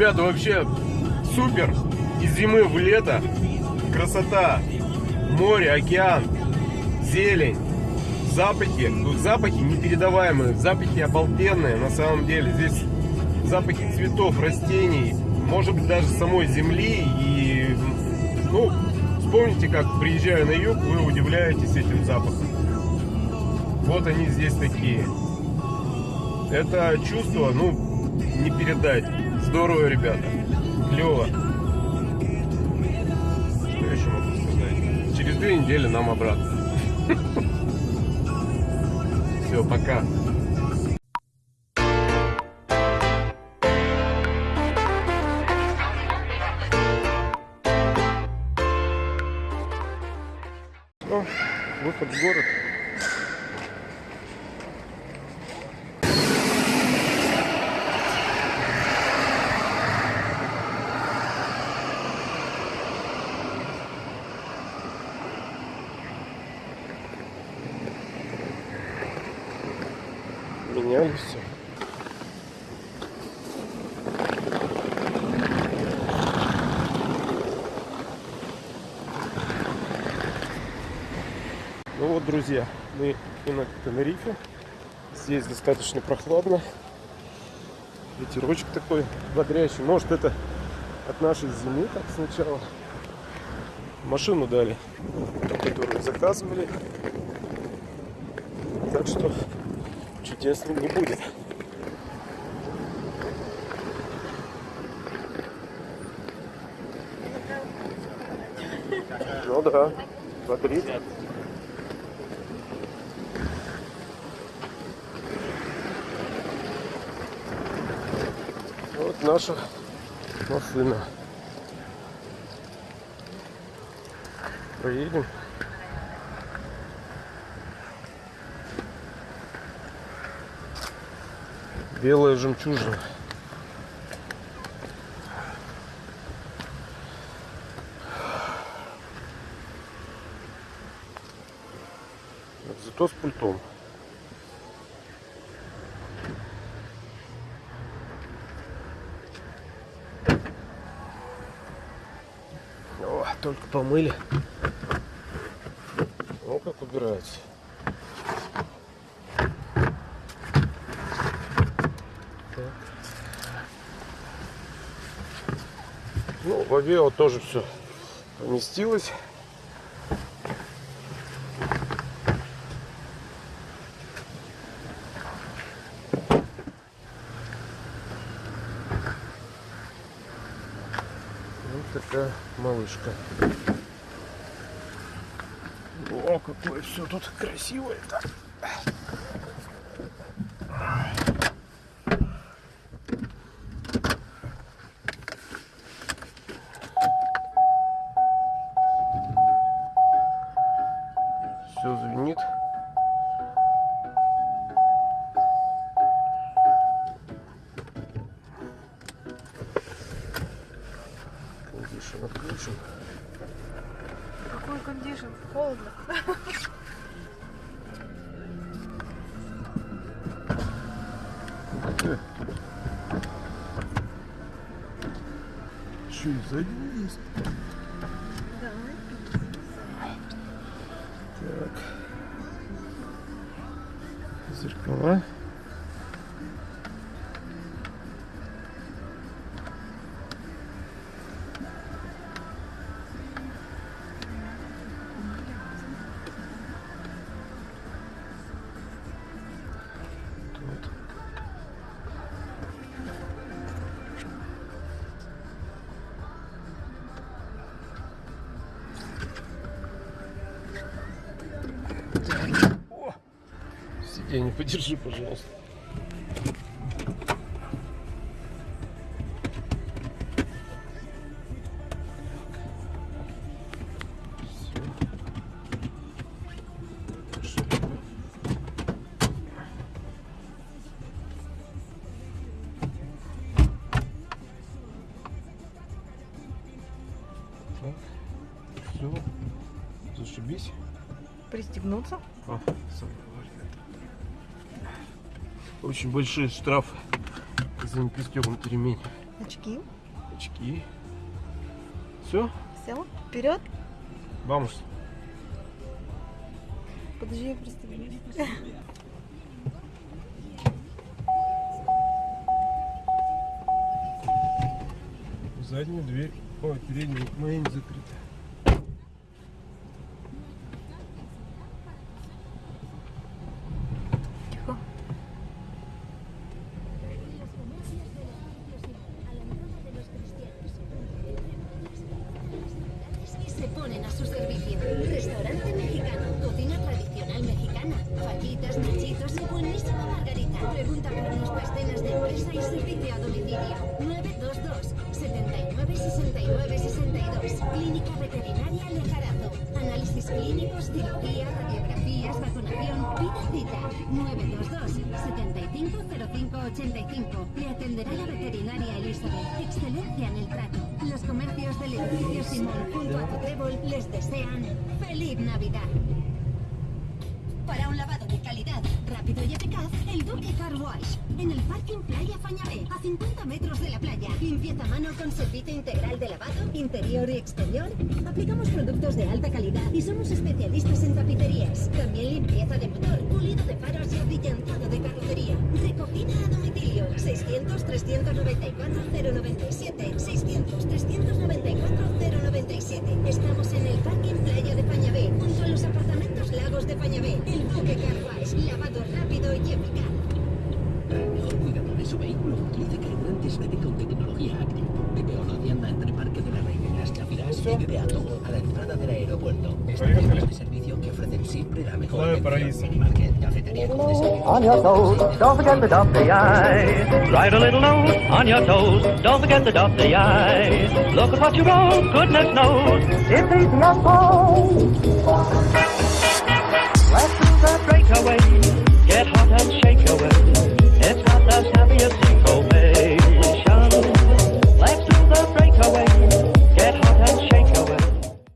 Ребята, вообще супер. Из зимы в лето. Красота. Море, океан, зелень, запахи. Тут запахи непередаваемые, запахи обалденные на самом деле. Здесь запахи цветов, растений, может быть даже самой земли. И, ну, вспомните, как приезжая на юг, вы удивляетесь этим запахом. Вот они здесь такие. Это чувство, ну, не передать. Здорово, ребята. Клево. Что еще могу сказать? Через две недели нам обратно. Все, пока. Ну, выход в город. Меняли все. Ну вот, друзья, мы и на Тенерифе. Здесь достаточно прохладно. Ветерочек такой бодрящий. Может это от нашей зимы так сначала. Машину дали, которую заказывали. Так что чудесно не будет. Ну да, бодрит. Вот наша машина. Проедем. Белая жемчужина. Зато с пультом. О, только помыли. О, как убирается. Ну, в Авео тоже все поместилось. Вот такая малышка. О, какое все тут красивое-то. Что, сзади есть? Давай. Так. Зеркала. Тут. Сиденье подержи, пожалуйста. Так, все, зашибись. Пристегнуться. А, сам. Очень большие штрафы за непристегнутый ремень. Очки. очки. Все, Все. Вперед. vamos. Подожди, я пристегнусь. Заднюю дверь, ой, переднюю моя не закрыта. A domicilio. 922 79 69 62. Clínica Veterinaria Lejarazo. Análisis clínicos, cirugía, radiografías, vacunación. Pida cita. 922 75 05 85. Le atenderá la veterinaria Elizabeth. Excelencia en el trato. Los comercios del edificio Simón junto a tu trébol les desean ¡Feliz Navidad! Para un lavado el Duque Car Wash. En el parking Playa Fañabé, a 50 metros de la playa. Limpieza a mano con servicio integral de lavado, interior y exterior. Aplicamos productos de alta calidad y somos especialistas en tapicerías. También limpieza de motor, pulido de faros y abrillantado de carrocería. Recogida a domicilio. 600 394 097 BB con tecnología Active. Lo atienda entre Parque de la Reina y las Chapiras y BBA Togo a la entrada del aeropuerto. Estaciones de servicio que ofrecen siempre la mejor atención. Minimarket, cafetería con desayuno. On your toes, don't forget to dot the I. Write a little note on your toes, don't forget to dot the I. Look at what you wrote, goodness knows. It's easy as